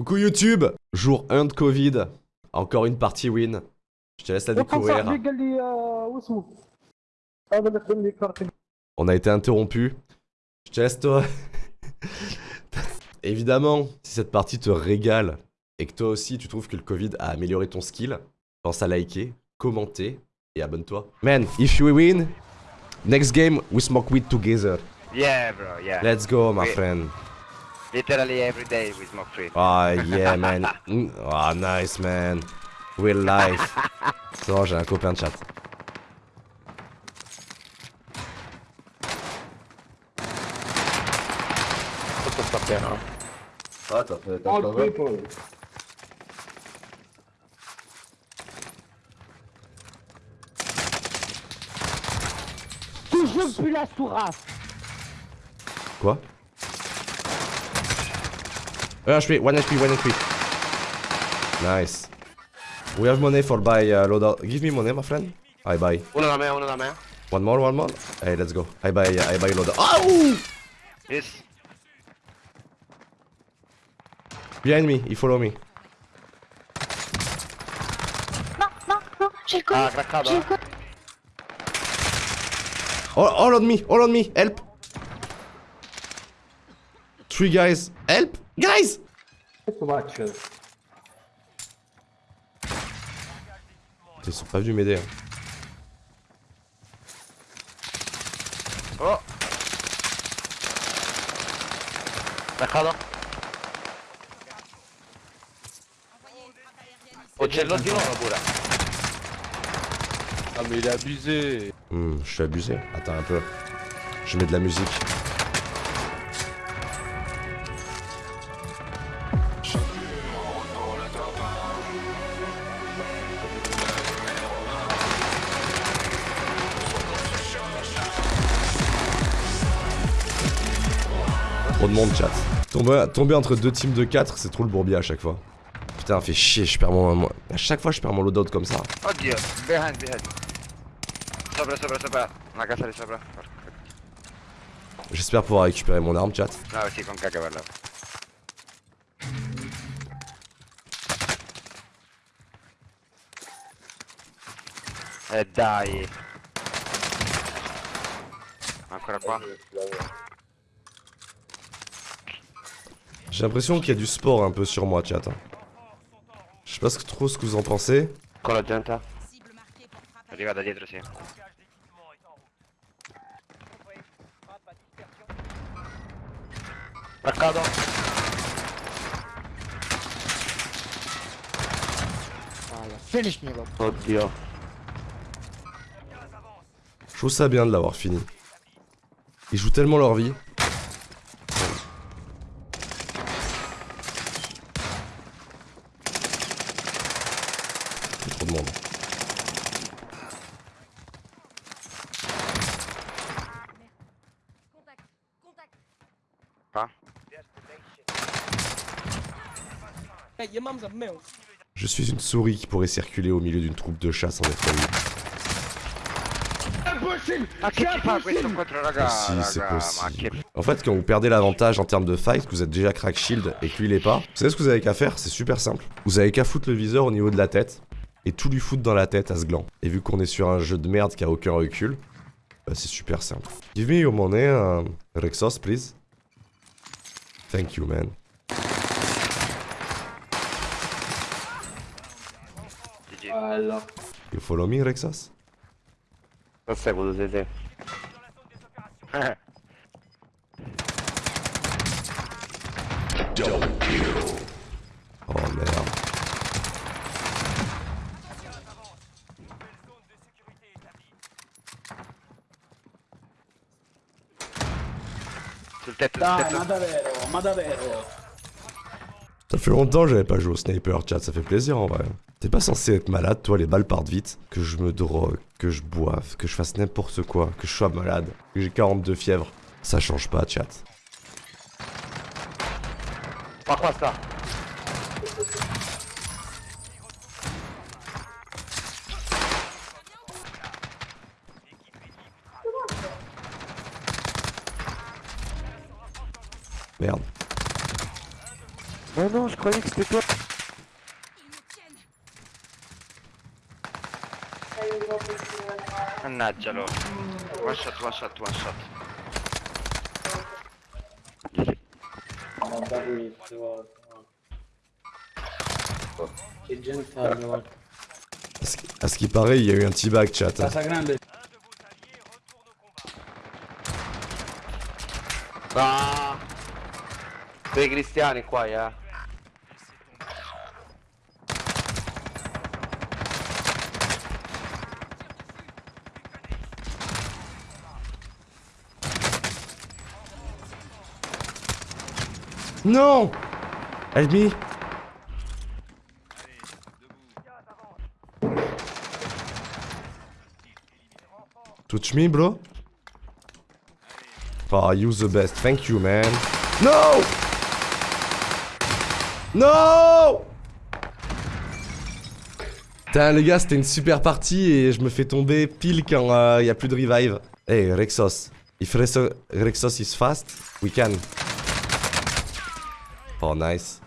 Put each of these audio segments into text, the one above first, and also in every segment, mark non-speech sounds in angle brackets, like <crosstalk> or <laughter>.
Coucou YouTube Jour 1 de Covid. Encore une partie win. Je te laisse la découvrir. On a été interrompu. Je te laisse toi. <laughs> Évidemment, si cette partie te régale et que toi aussi tu trouves que le Covid a amélioré ton skill, pense à liker, commenter et abonne-toi. Man, if you win, next game we smoke weed together. Yeah, bro, yeah. Let's go, my friend. Literally every day we smoke weed. Ah, yeah, <laughs> man. Mm, Ah, nice, man. Real life. <laughs> C'est bon, j'ai un copain de chat. Ah, t'as fait, Toujours plus la sourasse Quoi? 1 HP, 1 HP, 1 HP. Nice. We have money for buy uh, loadout. Give me money, my friend. I buy. Uno da me, uno da me. One more, one more. Hey, let's go. I buy, I buy loadout. Ow! Yes. Behind me, he follow me. J'ai le Ah, craccato. J'ai eh. All, all on me, all on me. Help. Three guys. Help, guys. Ils sont pas venus m'aider. hein. Oh. Craccato. Oh, c'è l'ho di pure. Ah mais il est abusé Hmm, je suis abusé. Attends un peu. Je mets de la musique. Trop de monde, chat. Tomber, tomber entre deux teams de 4, c'est trop le bourbier à chaque fois. Putain, fait chier, je perds mon. À chaque fois, je perds mon loadout comme ça. Oddio, behind, behind. Porca. J'espère pouvoir récupérer mon arme, chat. No, sì, con cacca per là. Eh dai. Ancora qua? J'ai l'impression qu'il y a du sport un peu sur moi, chat. Je sais pas ce que- trop ce que vous en pensez. Con la gente? Arriva da dietro, sì. Marcato. Finish me, bro. Oddio. Je trouve ça bien de l'avoir fini. Ils jouent tellement leur vie. Il y a trop de monde. Qua? Je suis une souris qui pourrait circuler au milieu d'une troupe de chats sans être vue. Raga? si, c'est possible. En fait, quand vous perdez l'avantage en termes de fight, que vous êtes déjà crack shield et que lui pas, vous savez ce que vous avez qu'à faire? C'est super simple. Vous avez qu'à foutre le viseur au niveau de la tête et tout lui foutre dans la tête à ce gland. Et vu qu'on est sur un jeu de merde qui a aucun recul, bah c'est super simple. Give me your money, uh, Rexos, please. Thank you, man. GG. You follow me, Rexos Lo seguo, sì, sì. Oh Sul tetto, sul Dai, tetto. ma davvero, ma davvero. Ça fait longtemps que j'avais pas joué au sniper, chat, ça fait plaisir en vrai. T'es pas censé être malade, toi, les balles partent vite. Que je me drogue, que je boive, que je fasse n'importe quoi, que je sois malade, que j'ai 42 fièvre. Ça change pas, chat. Ma qua sta. Merde. Oh non, je croyais que c'était toi. Mannaggia loro. One shot, one shot, one shot. À ce qui- À ce qui paraît, il y a eu un petit bug, chat. Casa Ah! Dei cristiani qua, eh. Non Help me Touch me, bro. Oh, you the best. Thank you, man. No No Putain, les gars, c'était une super partie et je me fais tomber pile quand il y a plus de revive. Hey, Rexos. If Rexo- Rexos is fast, we can. Oh, nice.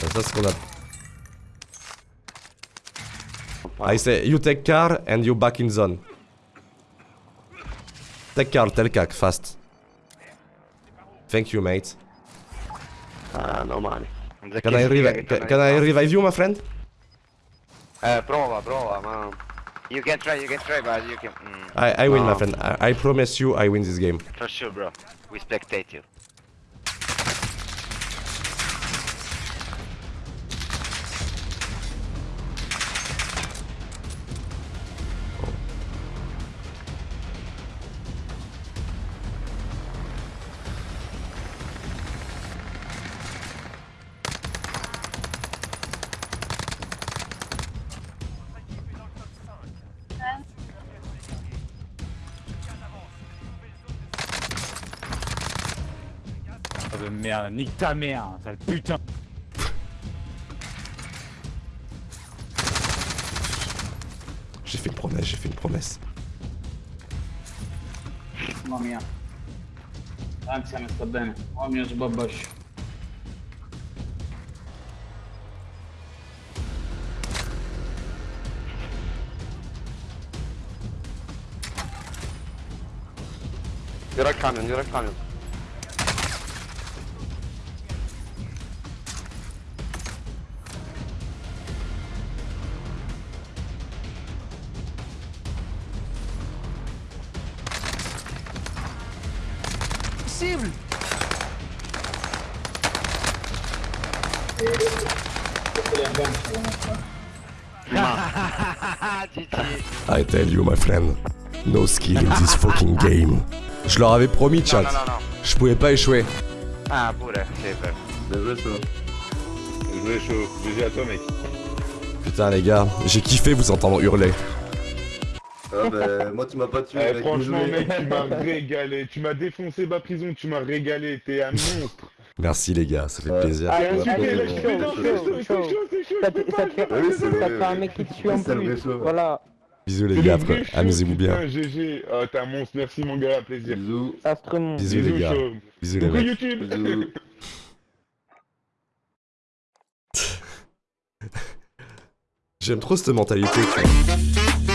Ça, c'est ce qu'on a. I say, you take car and you back in zone. Take car, tel cac, fast. Thank you, mate. Ah, no male. Can I, revi- can, can I revive you, my friend? Eh, prova, prova, ma... You can try, you can try, but you can... Mm, I, I win, my friend. I, I promise you, I win this game. for sure, bro. We spectate you. De merde, nique ta mère, sale putain J'ai fait une promesse, j'ai fait une promesse. Mamma mia. Anzi, mi sta bene. Oh mio sbabascio. Dietro al camion, dietro GG. <laughs> I tell you, my friend. No skill in this fucking game. Je leur avais promis, chat. no, no, no. Je pouvais pas échouer. Ah, pure, sì, per. Désolé chaud. Désolé chaud. GG à toi mec. Putain, les gars, j'ai kiffé vous entendre hurler. Ah bah moi tu m'as pas tué Eh, avec franchement, mec, tu m'as régalé. Tu m'as défoncé ma prison, tu m'as régalé. T'es un monstre. Merci, les gars, ça fait Ouais. plaisir. Ah, c'est un mec qui te tue en plus. Voilà, Bisous, les gars, amusez-vous bien. GG. Ah, t'es un monstre. Merci, mon gars, à plaisir. Bisous. Astremont. Bisous, les gars. chaud. Bisous, les mecs. YouTube. <laughs> J'aime trop cette mentalité, tu vois.